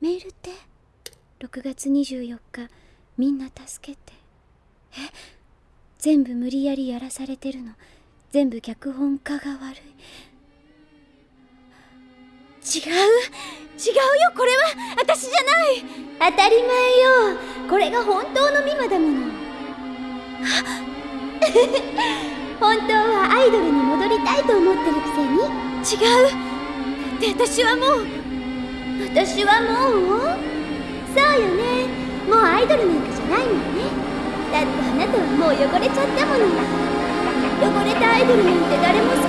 メールって？6月24日。みんな助けて。え？全部無理やりやらされてるの。全部脚本家が悪い。違う？違うよ。これは私じゃない。当たり前よ。これが本当のミマだもの。本当はアイドルに戻りたいと思ってるくせに？違う？だって私はもう私はもうそうよね。もうアイドルなんかじゃないもんね。だってあなたはもう汚れちゃったものよ。汚れたアイドルなんて誰も